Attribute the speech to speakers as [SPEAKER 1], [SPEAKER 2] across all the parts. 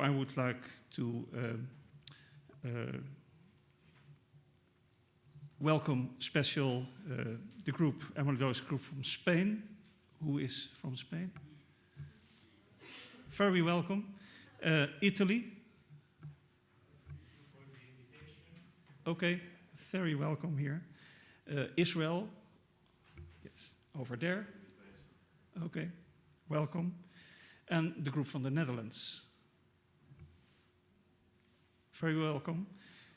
[SPEAKER 1] I would like to uh, uh, welcome special uh, the group, amyloidosis group from Spain. Who is from Spain? Very welcome. Uh, Italy. Okay, very welcome here. Uh, Israel. Yes, over there. Okay, welcome. And the group from the Netherlands. Very welcome.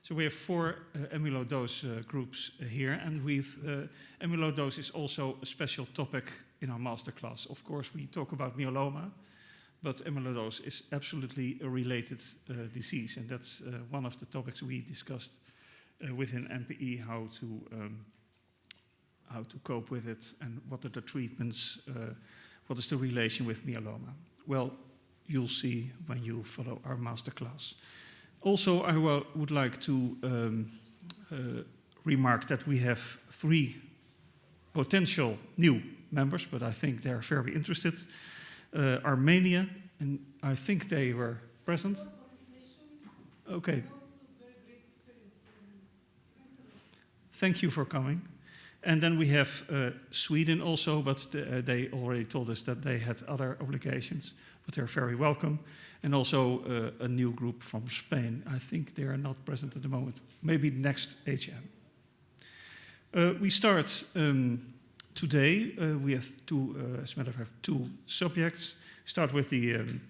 [SPEAKER 1] So we have four uh, amyloidose uh, groups uh, here, and we've uh, amyloidose is also a special topic in our masterclass. Of course, we talk about myeloma, but amyloidose is absolutely a related uh, disease, and that's uh, one of the topics we discussed within MPE, how to um, how to cope with it, and what are the treatments, what is the relation with myeloma. Well, you'll see when you follow our masterclass. Also, I would like to um, uh, remark that we have three potential new members, but I think they're very interested. Uh, Armenia, and I think they were present. Okay. Thank you for coming. And then we have uh, Sweden also, but the, uh, they already told us that they had other obligations, but they're very welcome and also uh, a new group from Spain. I think they are not present at the moment. Maybe next HM. Uh, we start um, today. Uh, we have two, uh, as a matter of fact, two subjects. Start with the um,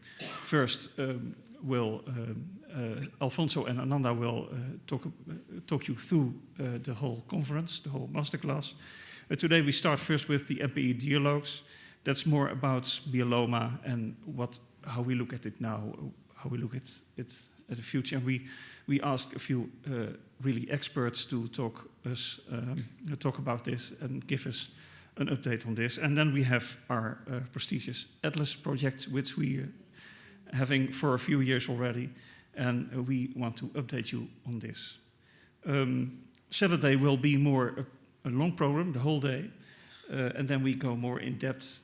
[SPEAKER 1] first. Um, will um, uh, Alfonso and Ananda will uh, talk talk you through the whole conference, the whole masterclass. today we start first with the MPE dialogues. That's more about myeloma and what how we look at it now, how we look at it at the future. And we, we asked a few uh, really experts to talk, us, um, talk about this and give us an update on this. And then we have our uh, prestigious Atlas project, which we are having for a few years already. And uh, we want to update you on this. Um, Saturday will be more a, a, long program, the whole day. Uh, and then we go more in depth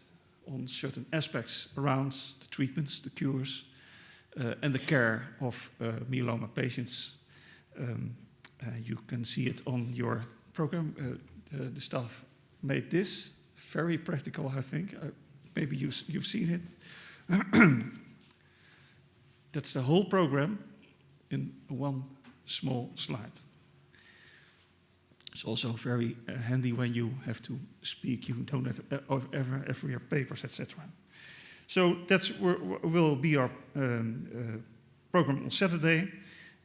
[SPEAKER 1] on certain aspects around the treatments, the cures, uh, and the care of uh, myeloma patients. Um, uh, you can see it on your program. Uh, the, the, staff made this very practical, I think. Uh, maybe you, you've seen it. That's the whole program in one small slide. It's also very uh, handy when you have to speak. You don't have uh, ever, ever your papers, etc. So that will be our um, uh, program on Saturday.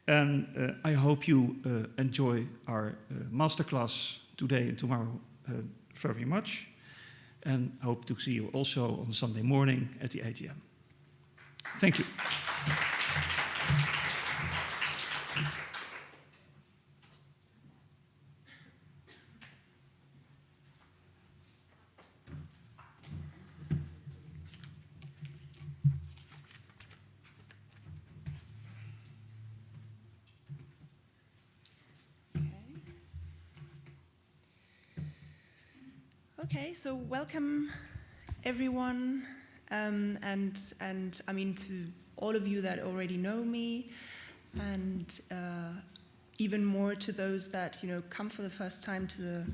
[SPEAKER 1] And uh, I hope you uh, enjoy our masterclass today and tomorrow very much. And hope to see you also on Sunday morning at the AGM. Thank you.
[SPEAKER 2] Okay, so welcome everyone, um, and and I mean to all of you that already know me, and uh, even more to those that you know come for the first time to the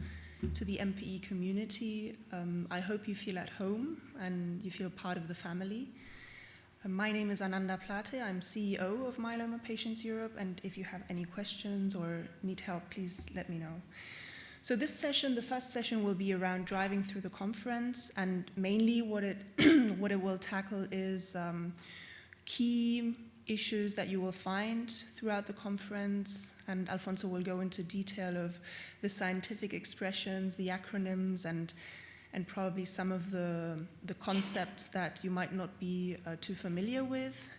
[SPEAKER 2] to the MPE community. Um, I hope you feel at home and you feel part of the family. Uh, my name is Ananda Plate. I'm CEO of Myeloma Patients Europe, and if you have any questions or need help, please let me know. So this session, the first session will be around driving through the conference and mainly what it, what it will tackle is um, key issues that you will find throughout the conference and Alfonso will go into detail of the scientific expressions, the acronyms and and probably some of the, the concepts that you might not be uh, too familiar with.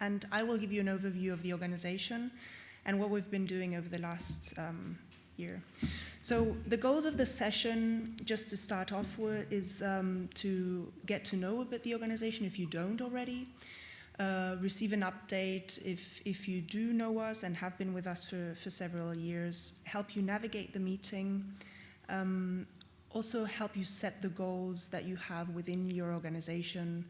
[SPEAKER 2] And I will give you an overview of the organization and what we've been doing over the last um, year. So the goals of the session, just to start off with, is um, to get to know a bit the organization if you don't already, uh, receive an update if, if you do know us and have been with us for, for several years, help you navigate the meeting, um, also help you set the goals that you have within your organization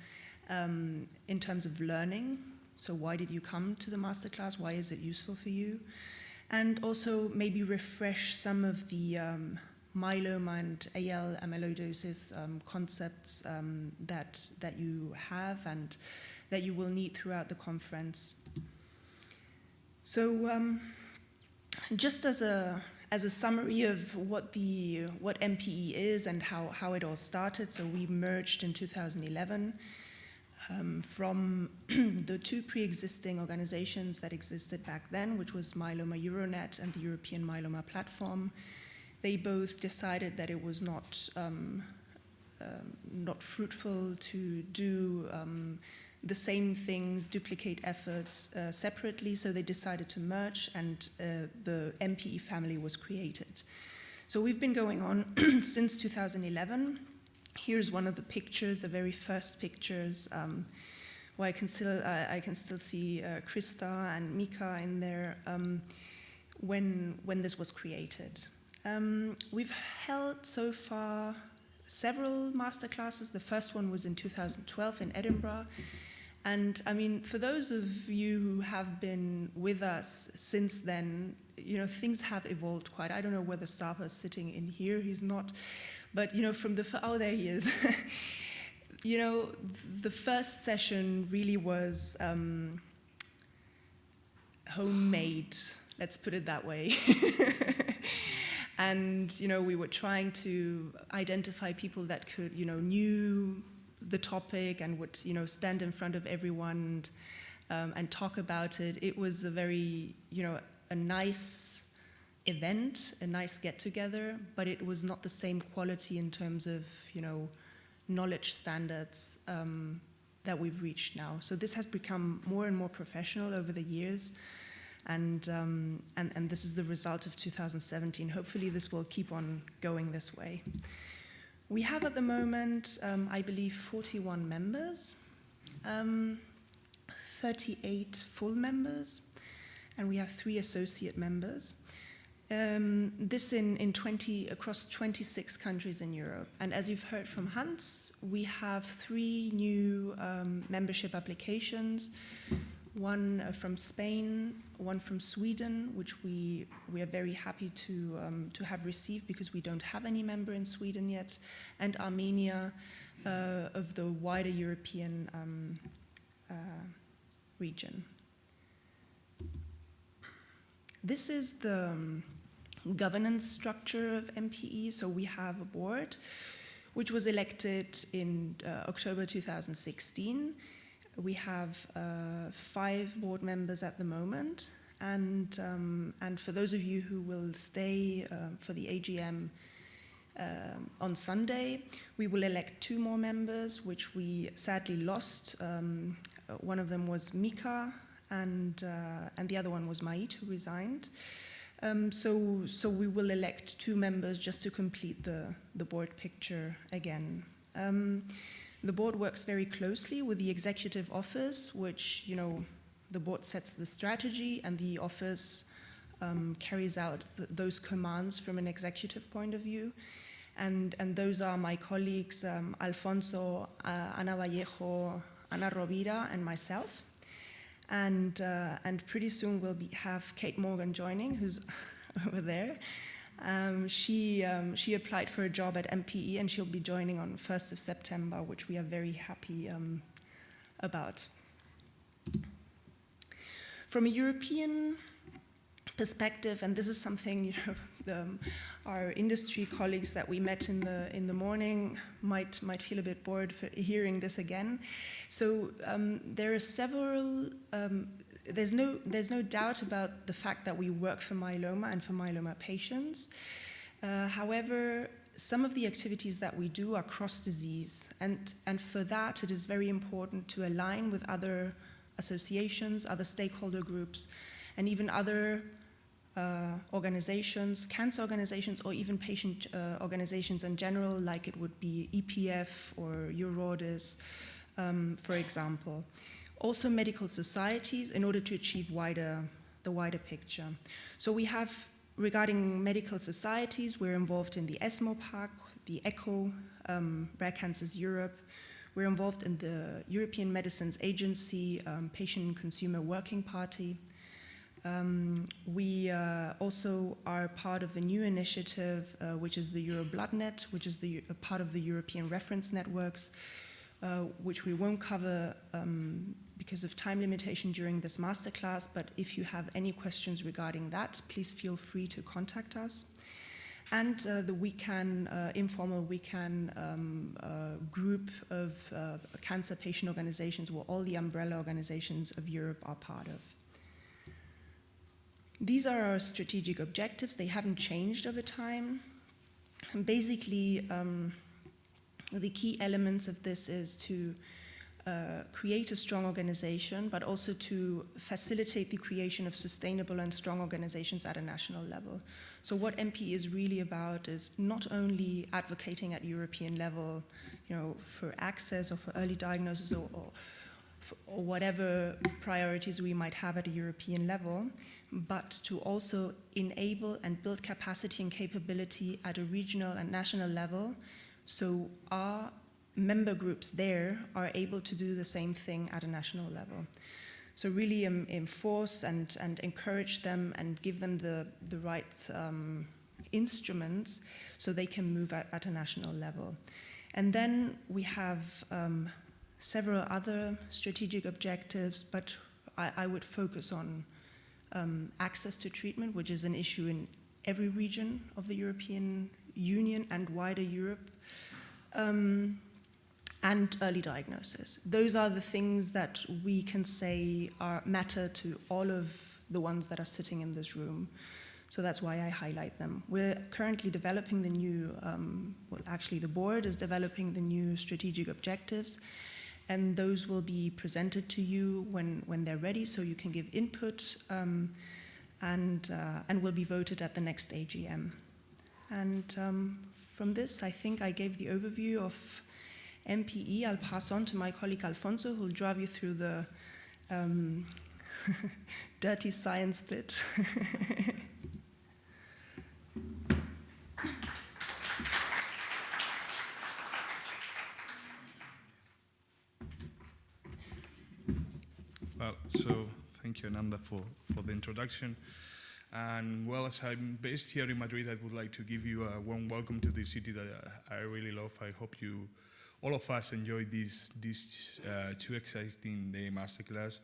[SPEAKER 2] um, in terms of learning. So why did you come to the masterclass? Why is it useful for you? And also maybe refresh some of the um, myeloma and AL amyloidosis um, concepts um, that, that you have and that you will need throughout the conference. So um, just as a, as a summary of what, the, what MPE is and how, how it all started, so we merged in 2011 um, from the two pre-existing organizations that existed back then, which was Myeloma Euronet and the European Myeloma Platform. They both decided that it was not, um, um, not fruitful to do um, the same things, duplicate efforts uh, separately, so they decided to merge and uh, the MPE family was created. So we've been going on since 2011. Here's one of the pictures, the very first pictures, um, where I can still, uh, I can still see uh, Krista and Mika in there um, when, when this was created. Um, we've held so far several masterclasses. The first one was in 2012 in Edinburgh. And I mean, for those of you who have been with us since then, you know, things have evolved quite. I don't know whether Sapa is sitting in here, he's not. But, you know, from the, oh, there he is. you know, the first session really was um, homemade, let's put it that way. and, you know, we were trying to identify people that could, you know, knew the topic and would you know stand in front of everyone and, um, and talk about it. It was a very you know a nice event, a nice get together, but it was not the same quality in terms of you know knowledge standards um, that we've reached now. So this has become more and more professional over the years. And, um, and, and this is the result of 2017. Hopefully this will keep on going this way. We have at the moment, um, I believe, 41 members, um, 38 full members, and we have three associate members. Um, this in, in 20, across 26 countries in Europe. And as you've heard from Hans, we have three new um, membership applications one uh, from Spain, one from Sweden, which we, we are very happy to, um, to have received because we don't have any member in Sweden yet, and Armenia uh, of the wider European um, uh, region. This is the um, governance structure of MPE. So we have a board which was elected in uh, October 2016 we have uh, five board members at the moment, and, um, and for those of you who will stay uh, for the AGM uh, on Sunday, we will elect two more members, which we sadly lost. Um, one of them was Mika, and, uh, and the other one was Mait, who resigned. Um, so, so we will elect two members just to complete the, the board picture again. Um, the board works very closely with the executive office, which, you know, the board sets the strategy and the office um, carries out th those commands from an executive point of view. And, and those are my colleagues, um, Alfonso, uh, Ana Vallejo, Ana Rovira, and myself. And, uh, and pretty soon we'll be, have Kate Morgan joining, who's over there. Um, she, um, she applied for a job at MPE and she'll be joining on 1st of September, which we are very happy um, about. From a European perspective, and this is something you know, um, our industry colleagues that we met in the in the morning might might feel a bit bored for hearing this again. So um, there are several um, there's no, there's no doubt about the fact that we work for myeloma and for myeloma patients. Uh, however, some of the activities that we do are cross-disease, and, and for that it is very important to align with other associations, other stakeholder groups, and even other uh, organizations, cancer organizations, or even patient uh, organizations in general, like it would be EPF or EURORDIS, um, for example also medical societies in order to achieve wider, the wider picture. So we have, regarding medical societies, we're involved in the ESMO PAC, the ECCO, um, Rare Cancers Europe. We're involved in the European Medicines Agency um, Patient and Consumer Working Party. Um, we uh, also are part of a new initiative, uh, which is the EuroBloodNet, which is the, a part of the European reference networks, uh, which we won't cover um, because of time limitation during this masterclass, but if you have any questions regarding that, please feel free to contact us. And uh, the WECAN, uh, informal WECAN um, uh, group of uh, cancer patient organizations, where all the umbrella organizations of Europe are part of. These are our strategic objectives. They haven't changed over time. And basically, um, the key elements of this is to uh, create a strong organization, but also to facilitate the creation of sustainable and strong organizations at a national level. So what MP is really about is not only advocating at European level, you know, for access or for early diagnosis or, or, or whatever priorities we might have at a European level, but to also enable and build capacity and capability at a regional and national level so our member groups there are able to do the same thing at a national level. So really um, enforce and, and encourage them and give them the, the right um, instruments so they can move at, at, a national level. And then we have um, several other strategic objectives, but I, I would focus on um, access to treatment, which is an issue in every region of the European Union and wider Europe. Um, and early diagnosis. Those are the things that we can say are matter to all of the ones that are sitting in this room. So that's why I highlight them. We're currently developing the new, um, well, actually, the board is developing the new strategic objectives, and those will be presented to you when, when they're ready, so you can give input um, and, uh, and will be voted at the next AGM. And um, from this, I think I gave the overview of MPE. I'll pass on to my colleague Alfonso, who'll drive you through the um, dirty science bit.
[SPEAKER 3] well, so thank you, Ananda, for, for the introduction. And well, as I'm based here in Madrid, I would like to give you a warm welcome to the city that I really love. I hope you all of us enjoyed this, this uh, two exciting day masterclass.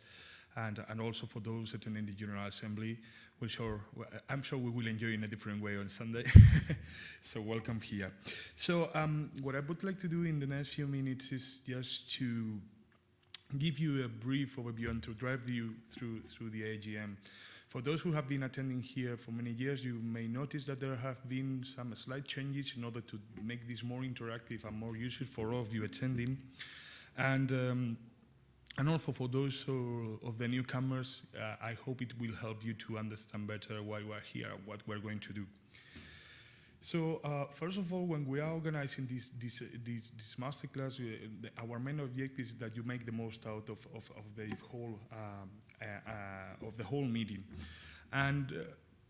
[SPEAKER 3] And, and also for those attending the General Assembly, we'll sure, I'm sure we will enjoy in a different way on Sunday. so welcome here. So um, what I would like to do in the next few minutes is just to give you a brief overview and to drive you through, through the AGM. For those who have been attending here for many years, you may notice that there have been some slight changes in order to make this more interactive and more useful for all of you attending. And, um, and also for those of the newcomers, uh, I hope it will help you to understand better why we're here, what we're going to do. So uh, first of all, when we are organizing this this this, this masterclass, we, the, our main objective is that you make the most out of, of, of the whole um, uh, uh, of the whole meeting, and uh,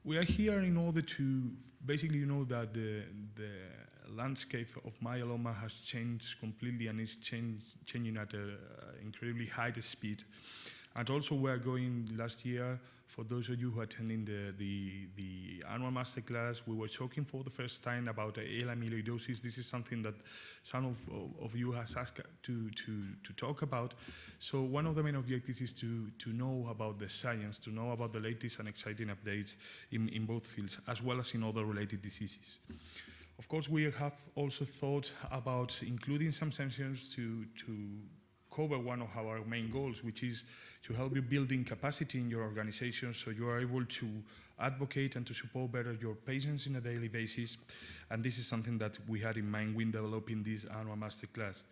[SPEAKER 3] we are here in order to basically you know that the the landscape of myeloma has changed completely and is change, changing at an incredibly high speed. And also we are going last year, for those of you who are attending the, the, the annual masterclass, we were talking for the first time about AL amyloidosis. This is something that some of, of you has asked to, to, to talk about. So one of the main objectives is to, to know about the science, to know about the latest and exciting updates in, in both fields, as well as in other related diseases. Of course, we have also thought about including some sessions to, to cover one of our main goals, which is to help you building capacity in your organization so you are able to advocate and to support better your patients in a daily basis. And this is something that we had in mind when developing this annual masterclass.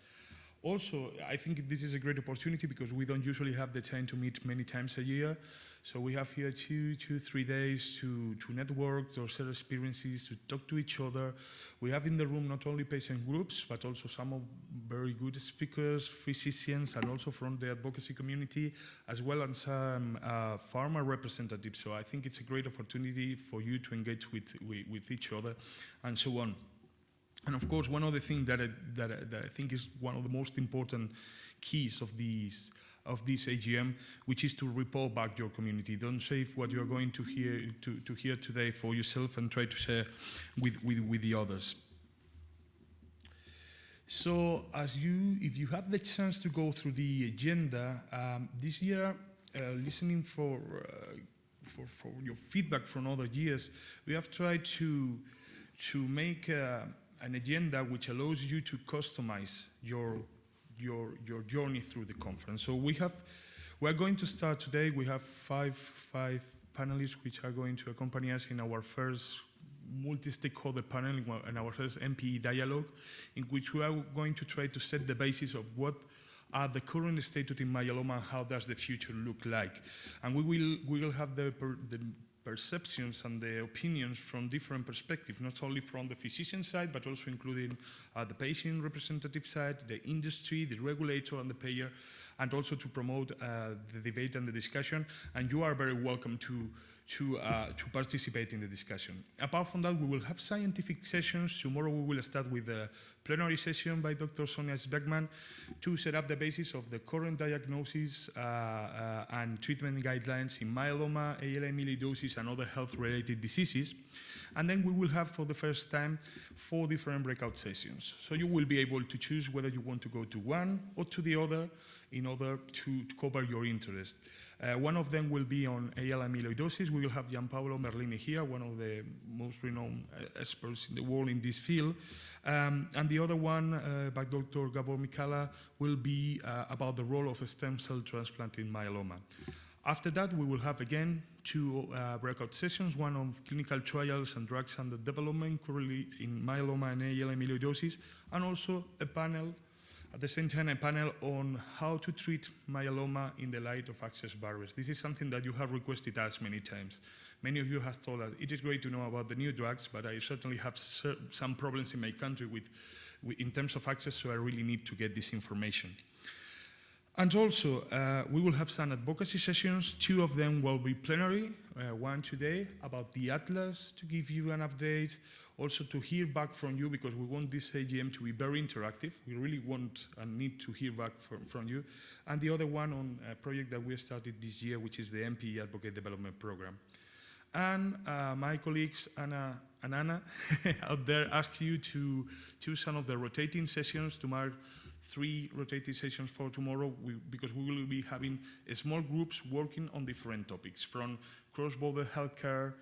[SPEAKER 3] Also, I think this is a great opportunity because we don't usually have the time to meet many times a year. So we have here two, two, three days to, to network, to share experiences, to talk to each other. We have in the room not only patient groups, but also some of very good speakers, physicians, and also from the advocacy community, as well as some uh, pharma representatives. So I think it's a great opportunity for you to engage with, with, with each other and so on. And of course, one other thing that I, that, I, that I think is one of the most important keys of these of this AGM, which is to report back your community. Don't save what you're going to hear to, to hear today for yourself and try to share with, with, with the others. So, as you, if you have the chance to go through the agenda um, this year, uh, listening for, uh, for for your feedback from other years, we have tried to to make uh, an agenda which allows you to customize your your your journey through the conference. So we have we're going to start today. We have five five panelists which are going to accompany us in our first multi-stakeholder panel in our first MPE dialogue, in which we are going to try to set the basis of what are the current status in myeloma and how does the future look like. And we will, we will have the, the perceptions and the opinions from different perspectives, not only from the physician side, but also including uh, the patient representative side, the industry, the regulator, and the payer, and also to promote uh, the debate and the discussion. And you are very welcome to to, uh, to participate in the discussion. Apart from that, we will have scientific sessions. Tomorrow we will start with a plenary session by Dr. Sonia Speckman to set up the basis of the current diagnosis uh, uh, and treatment guidelines in myeloma, AL amyloidosis, and other health-related diseases. And then we will have, for the first time, four different breakout sessions. So you will be able to choose whether you want to go to one or to the other in order to, to cover your interest. Uh, one of them will be on AL amyloidosis. We will have Gianpaolo Merlini here, one of the most renowned uh, experts in the world in this field. Um, and the other one uh, by Dr. Gabor Mikala will be uh, about the role of a stem cell transplant in myeloma. After that, we will have again two uh, breakout sessions, one on clinical trials and drugs under development currently in myeloma and AL amyloidosis, and also a panel at the same time, a panel on how to treat myeloma in the light of access barriers. This is something that you have requested us many times. Many of you have told us it is great to know about the new drugs, but I certainly have some problems in my country with, with, in terms of access, so I really need to get this information. And also, uh, we will have some advocacy sessions. Two of them will be plenary, uh, one today about the Atlas to give you an update, also to hear back from you because we want this AGM to be very interactive. We really want and need to hear back from, from you. And the other one on a project that we started this year, which is the MPE Advocate Development Program. And uh, my colleagues, Anna and Anna, out there ask you to choose some of the rotating sessions to mark three rotating sessions for tomorrow we, because we will be having small groups working on different topics from cross-border healthcare, uh,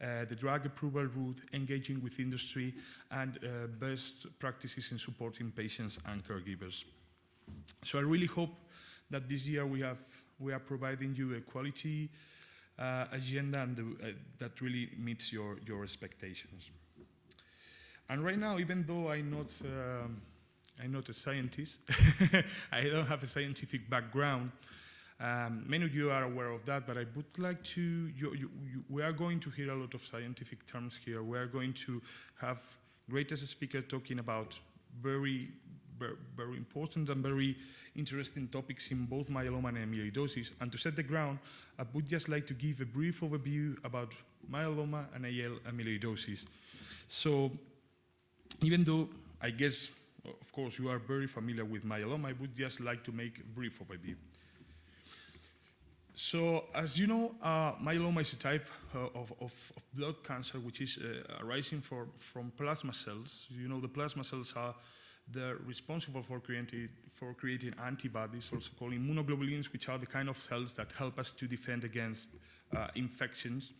[SPEAKER 3] the drug approval route, engaging with industry, and uh, best practices in supporting patients and caregivers. So I really hope that this year we, have, we are providing you a quality uh, agenda and the, uh, that really meets your, your expectations. And right now, even though I'm not, um, I'm not a scientist, I don't have a scientific background, um, many of you are aware of that, but I would like to, you, you, you, we are going to hear a lot of scientific terms here. We are going to have greatest speakers talking about very, very, very important and very interesting topics in both myeloma and amyloidosis. And to set the ground, I would just like to give a brief overview about myeloma and AL amyloidosis. So even though I guess, of course, you are very familiar with myeloma, I would just like to make a brief overview. So, as you know, uh, myeloma is a type uh, of, of, of, blood cancer which is uh, arising for, from plasma cells. You know, the plasma cells are they're responsible for creating, for creating antibodies, also called immunoglobulins, which are the kind of cells that help us to defend against uh, infections.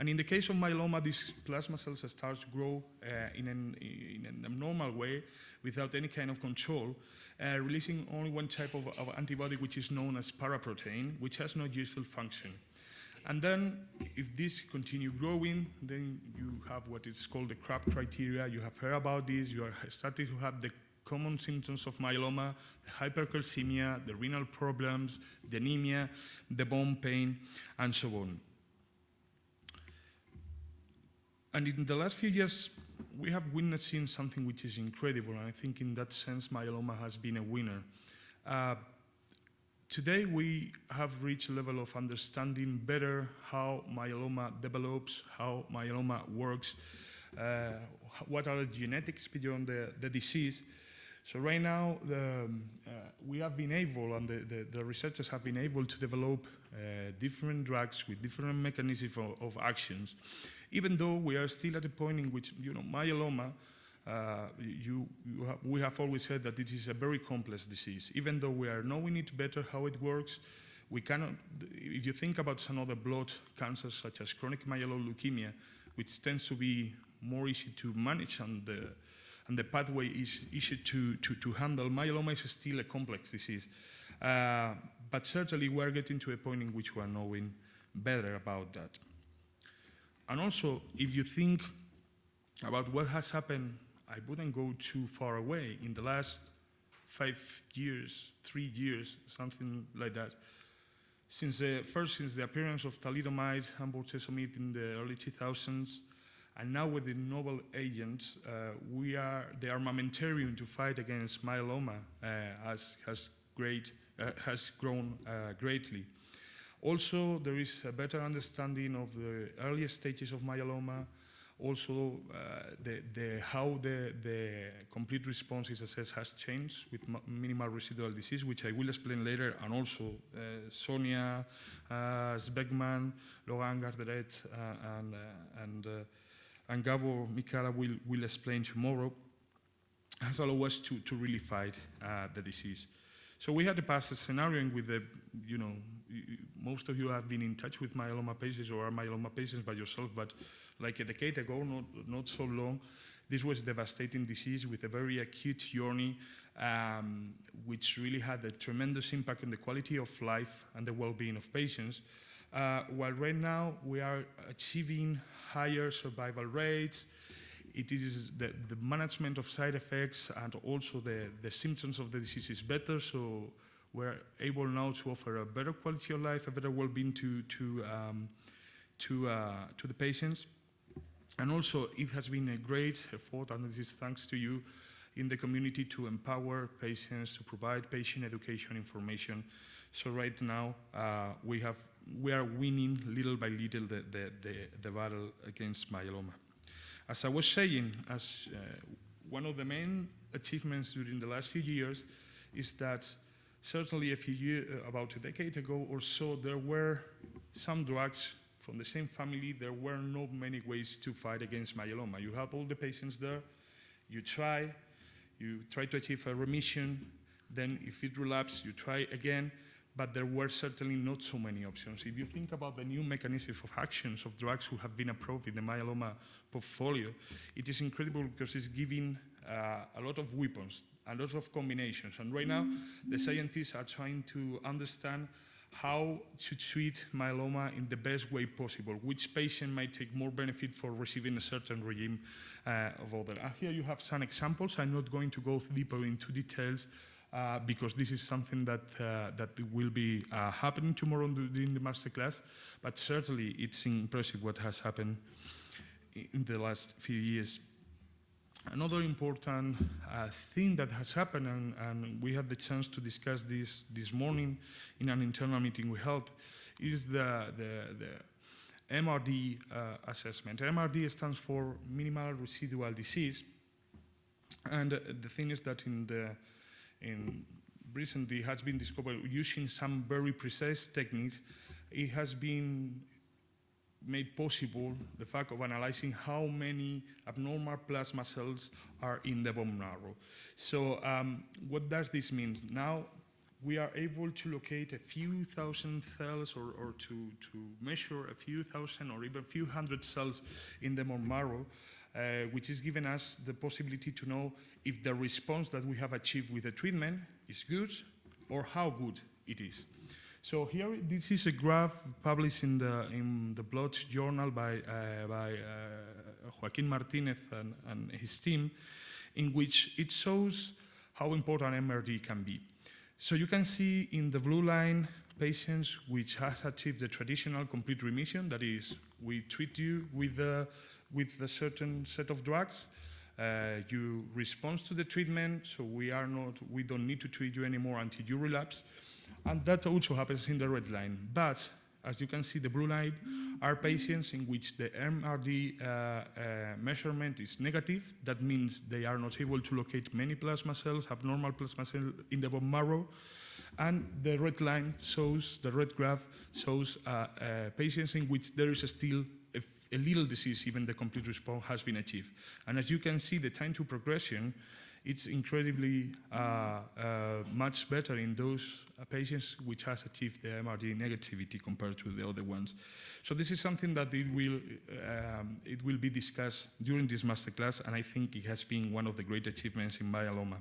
[SPEAKER 3] And in the case of myeloma, these plasma cells start to grow uh, in, an, in an abnormal way without any kind of control uh, releasing only one type of, of, antibody, which is known as paraprotein, which has no useful function. And then, if this continue growing, then you have what is called the CRAB criteria. You have heard about this. You are starting to have the common symptoms of myeloma, hypercalcemia, the renal problems, the anemia, the bone pain, and so on. And in the last few years, we have witnessing something which is incredible, and I think in that sense, myeloma has been a winner. Uh, today, we have reached a level of understanding better how myeloma develops, how myeloma works, uh, what are the genetics beyond the, the disease. So right now, the, um, uh, we have been able, and the, the, the researchers have been able to develop uh, different drugs with different mechanisms of, of actions, even though we are still at a point in which, you know, myeloma, uh, you, you we have always said that it is a very complex disease. Even though we are knowing it better how it works, we cannot, if you think about some other blood cancers such as chronic myeloid leukemia, which tends to be more easy to manage and the, and the pathway is easy to, to, to handle, myeloma is still a complex disease. Uh, but certainly we're getting to a point in which we are knowing better about that. And also, if you think about what has happened, I wouldn't go too far away. In the last five years, three years, something like that, since the, first since the appearance of thalidomide and bortezomib in the early 2000s, and now with the novel agents, uh, we are, the armamentarium to fight against myeloma uh, has, has, great, uh, has grown uh, greatly. Also, there is a better understanding of the earlier stages of myeloma, also uh, the, the, how the, the complete response is assessed has changed with minimal residual disease, which I will explain later, and also uh, Sonia uh, Speckman, Laurent Garderet, uh, and, uh, and, uh, and Gabor Mikala will, will explain tomorrow, has allowed us to, to really fight uh, the disease. So we had to pass a scenario with the, you know, most of you have been in touch with myeloma patients or are myeloma patients by yourself, but like a decade ago, not, not so long, this was a devastating disease with a very acute journey, um, which really had a tremendous impact on the quality of life and the well-being of patients. Uh, while right now we are achieving higher survival rates, it is the, the management of side effects and also the, the symptoms of the disease is better, so we're able now to offer a better quality of life, a better well-being to, to, um, to, uh, to the patients. And also, it has been a great effort, and this is thanks to you, in the community to empower patients, to provide patient education information. So right now, uh, we, have, we are winning little by little the, the, the, the battle against myeloma. As I was saying, as uh, one of the main achievements during the last few years is that certainly a few years, about a decade ago or so, there were some drugs from the same family. There were not many ways to fight against myeloma. You have all the patients there, you try, you try to achieve a remission, then if it relapses, you try again, but there were certainly not so many options. If you think about the new mechanisms of actions of drugs who have been approved in the myeloma portfolio, it is incredible because it's giving uh, a lot of weapons, a lot of combinations. And right now, the scientists are trying to understand how to treat myeloma in the best way possible, which patient might take more benefit for receiving a certain regime uh, of other. And here you have some examples. I'm not going to go deeper into details uh, because this is something that, uh, that will be uh, happening tomorrow during the masterclass, but certainly it's impressive what has happened in the last few years. Another important uh, thing that has happened, and, and, we had the chance to discuss this this morning in an internal meeting we held, is the, the, the MRD uh, assessment. MRD stands for minimal residual disease. And uh, the thing is that in the in recently has been discovered using some very precise techniques, it has been made possible the fact of analyzing how many abnormal plasma cells are in the bone marrow. So um, what does this mean? Now we are able to locate a few thousand cells or, or to, to measure a few thousand or even a few hundred cells in the bone marrow, uh, which is giving us the possibility to know if the response that we have achieved with the treatment is good or how good it is. So here, this is a graph published in the in the Blood Journal by uh, by uh, Joaquin Martinez and, and, his team, in which it shows how important MRD can be. So you can see in the blue line patients which has achieved the traditional complete remission. That is, we treat you with a, with a certain set of drugs. Uh, you respond to the treatment, so we are not, we don't need to treat you anymore until you relapse. And that also happens in the red line. But as you can see, the blue line are patients in which the MRD uh, uh, measurement is negative. That means they are not able to locate many plasma cells, abnormal plasma cells in the bone marrow. And the red line shows, the red graph shows uh, uh, patients in which there is still a, a little disease, even the complete response has been achieved. And as you can see, the time to progression it's incredibly uh, uh, much better in those uh, patients which has achieved the MRD negativity compared to the other ones. So this is something that it will, um, it will be discussed during this masterclass, and I think it has been one of the great achievements in myeloma.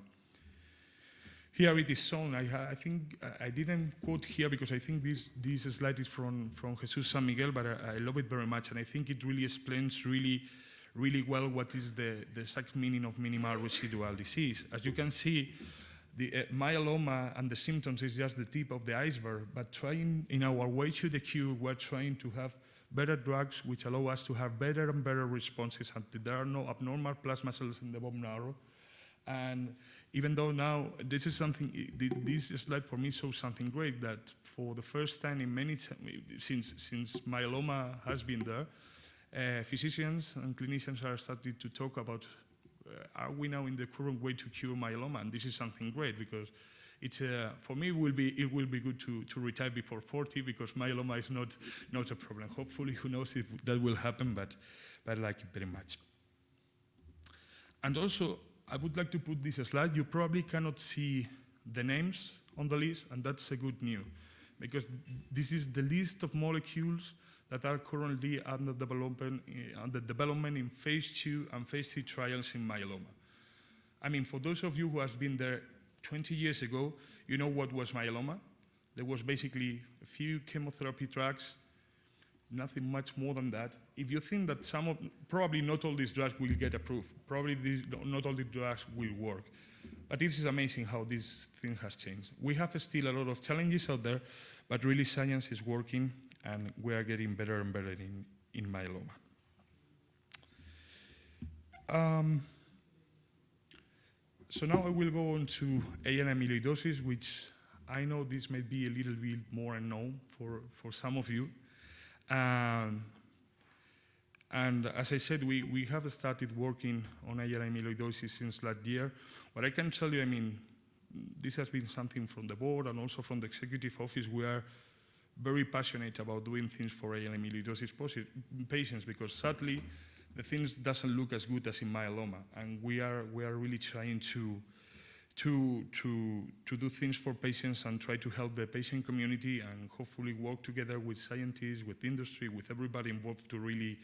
[SPEAKER 3] Here it is shown. I, I, think I didn't quote here because I think this, this slide is from, from Jesus San Miguel, but I, I love it very much, and I think it really explains really really well what is the, the exact meaning of minimal residual disease. As you can see, the uh, myeloma and the symptoms is just the tip of the iceberg, but trying in our way to the cure, we're trying to have better drugs which allow us to have better and better responses until there are no abnormal plasma cells in the bone marrow. And even though now this is something, this slide for me shows something great that for the first time in many, since, since myeloma has been there, uh, physicians and clinicians are starting to talk about uh, are we now in the current way to cure myeloma? And this is something great because it's uh, for me it will be it will be good to, to retire before 40 because myeloma is not not a problem. Hopefully, who knows if that will happen, but but I like it very much. And also, I would like to put this slide. You probably cannot see the names on the list, and that's a good news because this is the list of molecules that are currently under development, uh, under development in phase two and phase three trials in myeloma. I mean, for those of you who have been there 20 years ago, you know what was myeloma. There was basically a few chemotherapy drugs, nothing much more than that. If you think that some of, probably not all these drugs will get approved, probably these, not all the drugs will work. But this is amazing how this thing has changed. We have still a lot of challenges out there, but really science is working and we are getting better and better in, in myeloma. Um, so now I will go on to AL amyloidosis, which I know this may be a little bit more unknown for, for some of you. Um, and as I said, we, we have started working on AL amyloidosis since last year. What I can tell you, I mean, this has been something from the board and also from the executive office. We are very passionate about doing things for AL amyloidosis patients because sadly, the things doesn't look as good as in myeloma. And we are, we are really trying to, to, to, to do things for patients and try to help the patient community and hopefully work together with scientists, with industry, with everybody involved to really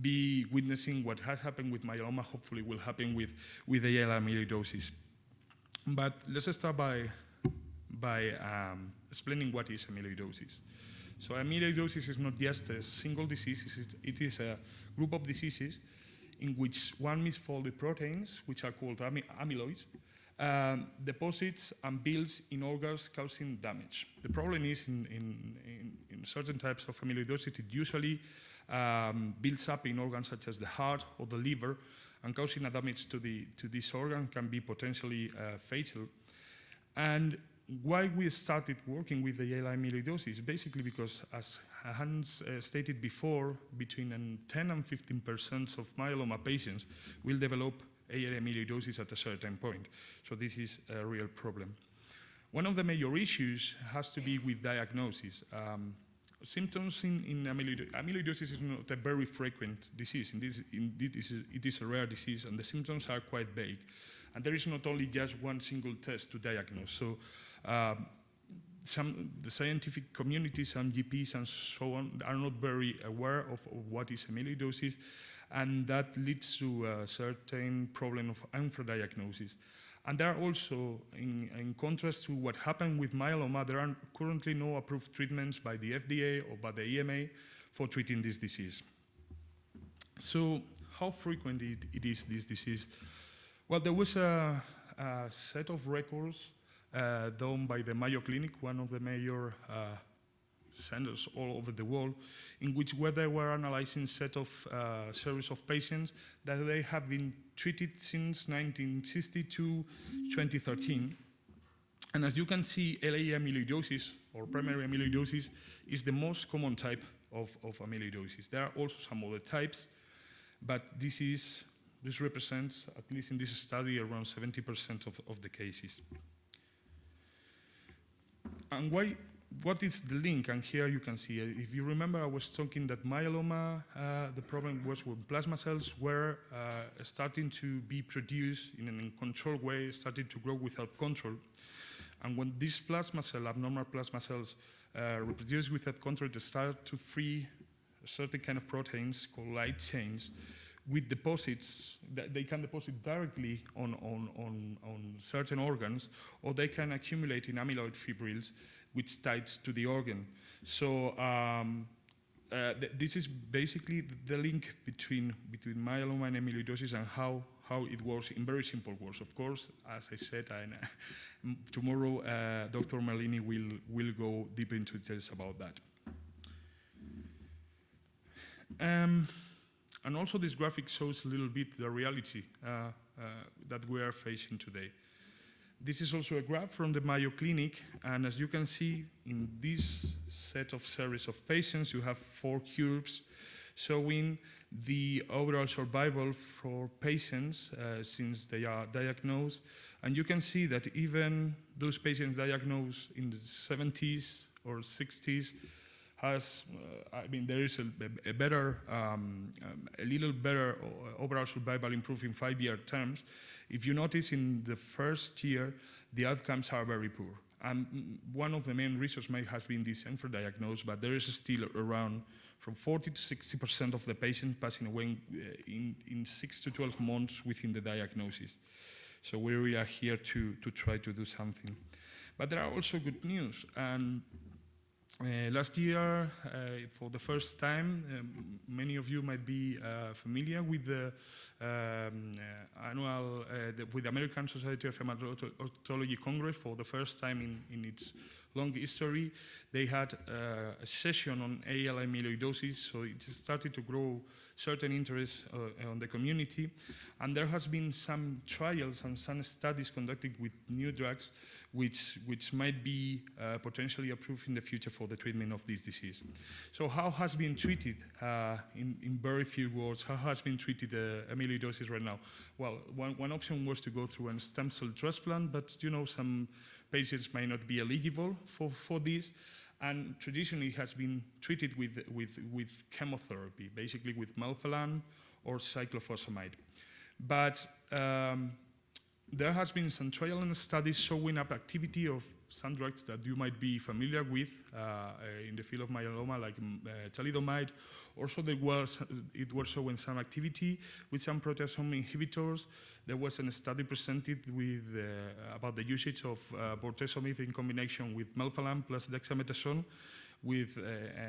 [SPEAKER 3] be witnessing what has happened with myeloma, hopefully will happen with, with AL amyloidosis. But let's start by, by um, explaining what is amyloidosis. So amyloidosis is not just a single disease, it is a group of diseases in which one misfolded proteins, which are called amy amyloids, um, deposits and builds in organs causing damage. The problem is in, in, in, in certain types of amyloidosis, it usually um, builds up in organs such as the heart or the liver, and causing a damage to, the, to this organ can be potentially uh, fatal. And why we started working with the AL amyloidosis, basically because, as Hans uh, stated before, between um, 10 and 15 percent of myeloma patients will develop AL amyloidosis at a certain point. So this is a real problem. One of the major issues has to be with diagnosis. Um, symptoms in, in amyloid amyloidosis is not a very frequent disease. This, it, is a, it is a rare disease, and the symptoms are quite vague. And there is not only just one single test to diagnose. So um, some the scientific community, some GPs and so on, are not very aware of, of what is amyloidosis, and that leads to a certain problem of infradiagnosis. And there are also, in, in, contrast to what happened with myeloma, there are currently no approved treatments by the FDA or by the EMA for treating this disease. So how frequent it, it is, this disease? Well, there was a, a set of records uh, done by the Mayo Clinic, one of the major uh, centers all over the world, in which where they were analyzing set of uh, series of patients that they have been treated since 1960 to 2013. And as you can see, LA amyloidosis or primary amyloidosis is the most common type of, of amyloidosis. There are also some other types, but this is this represents, at least in this study, around 70% of, of the cases. And why, what is the link? And here you can see, uh, if you remember, I was talking that myeloma, uh, the problem was when plasma cells were uh, starting to be produced in an uncontrolled way, started to grow without control. And when these plasma cell, abnormal plasma cells, uh, reproduce without control, they start to free certain kind of proteins called light chains with deposits that they can deposit directly on, on, on, on certain organs, or they can accumulate in amyloid fibrils, which ties to the organ. So um, uh, th this is basically the link between, between myeloma and amyloidosis and how, how it works in very simple words. Of course, as I said, tomorrow uh, Dr. Merlini will, will go deep into details about that. Um, and also this graphic shows a little bit the reality uh, uh, that we are facing today. This is also a graph from the Mayo Clinic, and as you can see in this set of series of patients, you have four curves showing the overall survival for patients uh, since they are diagnosed. And you can see that even those patients diagnosed in the 70s or 60s has, uh, I mean, there is a, a better, um, um, a little better overall survival improved in five-year terms. If you notice in the first year, the outcomes are very poor. And one of the main reasons may have been this diagnosis, but there is still around from 40 to 60% of the patients passing away uh, in, in 6 to 12 months within the diagnosis. So we are here to, to try to do something. But there are also good news. And uh, last year, uh, for the first time, um, many of you might be uh, familiar with the um, uh, annual, uh, the, with the American Society of Hematology Congress for the first time in, in its long history. They had uh, a session on AL amyloidosis, so it started to grow certain interest uh, on the community. And there has been some trials and some studies conducted with new drugs which, which might be uh, potentially approved in the future for the treatment of this disease. So how has been treated, uh, in, in very few words, how has been treated uh, amyloidosis right now? Well, one, one option was to go through a stem cell transplant, but you know, some patients may not be eligible for, for this and traditionally has been treated with, with, with chemotherapy, basically with melphalan or cyclophosphamide. But um, there has been some trial and studies showing up activity of some drugs that you might be familiar with uh, in the field of myeloma, like mm, uh, thalidomide. Also, there was, it was showing some activity with some proteasome inhibitors. There was a study presented with, uh, about the usage of uh, bortezomib in combination with melphalan plus dexamethasone with, uh, uh,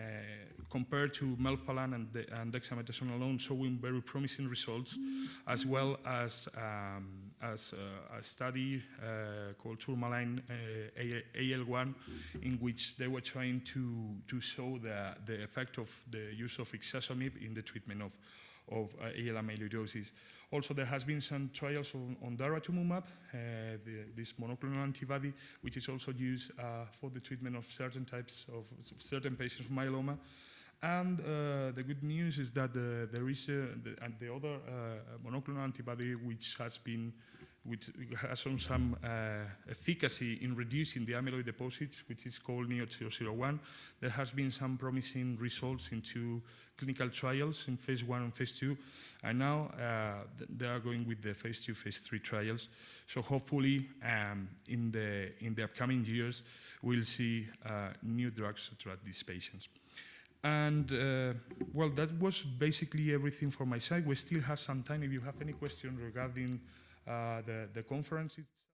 [SPEAKER 3] compared to melphalan and, de and, dexamethasone alone, showing very promising results, as well as, um, as uh, a study called Tourmaline AL1, in which they were trying to, to show the, the effect of the use of ixazomib in the treatment of, of uh, AL amyloidosis. Also, there has been some trials on, on daratumumab, uh, the, this monoclonal antibody, which is also used uh, for the treatment of certain types of certain patients with myeloma. And uh, the good news is that the, there is the, the other uh, monoclonal antibody which has been which has shown some uh, efficacy in reducing the amyloid deposits, which is called NEO-001. There has been some promising results into clinical trials in phase one and phase two, and now uh, they are going with the phase two, phase three trials. So hopefully, um, in the in the upcoming years, we'll see uh, new drugs to treat these patients. And uh, well, that was basically everything for my side. We still have some time if you have any questions regarding Uh, the, the conference itself.